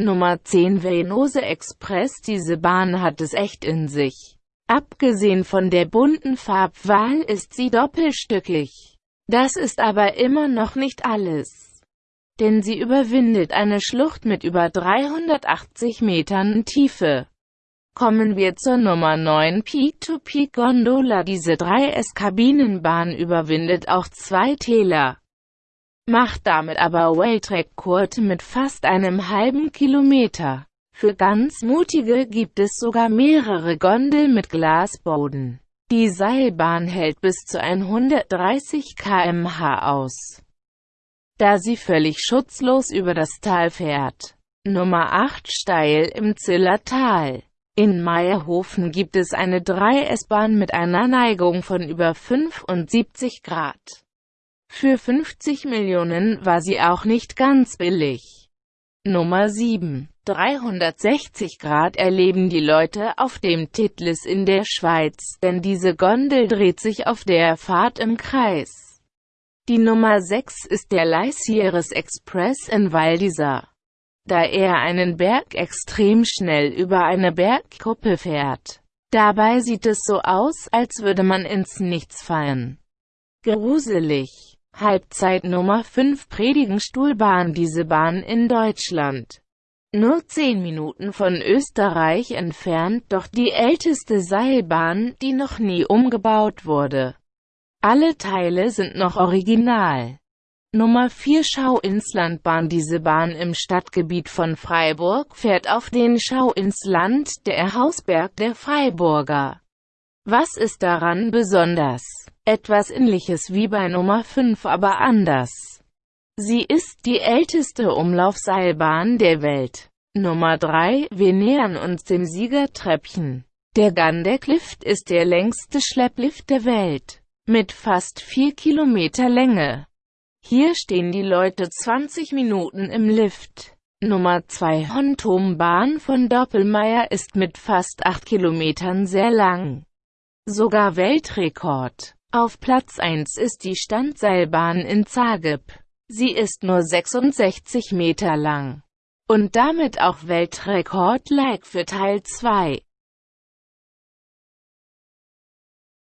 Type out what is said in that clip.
Nummer 10 Venose Express Diese Bahn hat es echt in sich. Abgesehen von der bunten Farbwahl ist sie doppelstückig. Das ist aber immer noch nicht alles. Denn sie überwindet eine Schlucht mit über 380 Metern Tiefe. Kommen wir zur Nummer 9 Peak-to-Peak Gondola Diese 3S-Kabinenbahn überwindet auch zwei Täler macht damit aber Waytrack-Kurte mit fast einem halben Kilometer. Für ganz Mutige gibt es sogar mehrere Gondel mit Glasboden. Die Seilbahn hält bis zu 130 km/h aus, da sie völlig schutzlos über das Tal fährt. Nummer 8 Steil im Zillertal In Meierhofen gibt es eine 3S-Bahn mit einer Neigung von über 75 Grad. Für 50 Millionen war sie auch nicht ganz billig. Nummer 7. 360 Grad erleben die Leute auf dem Titlis in der Schweiz, denn diese Gondel dreht sich auf der Fahrt im Kreis. Die Nummer 6 ist der Leisieres Express in Val. Da er einen Berg extrem schnell über eine Bergkuppe fährt. Dabei sieht es so aus, als würde man ins Nichts fallen. Gruselig. Halbzeit Nummer 5 Predigenstuhlbahn Diese Bahn in Deutschland. Nur 10 Minuten von Österreich entfernt, doch die älteste Seilbahn, die noch nie umgebaut wurde. Alle Teile sind noch original. Nummer 4 Schau-ins-Landbahn Diese Bahn im Stadtgebiet von Freiburg fährt auf den Schau ins Land, der Hausberg der Freiburger. Was ist daran besonders? Etwas ähnliches wie bei Nummer 5 aber anders. Sie ist die älteste Umlaufseilbahn der Welt. Nummer 3. Wir nähern uns dem Siegertreppchen. Der Gandeck-Lift ist der längste Schlepplift der Welt. Mit fast 4 Kilometer Länge. Hier stehen die Leute 20 Minuten im Lift. Nummer 2 Hontombahn von Doppelmayr ist mit fast 8 Kilometern sehr lang. Sogar Weltrekord. Auf Platz 1 ist die Standseilbahn in Zagreb. Sie ist nur 66 Meter lang. Und damit auch Weltrekord-like für Teil 2.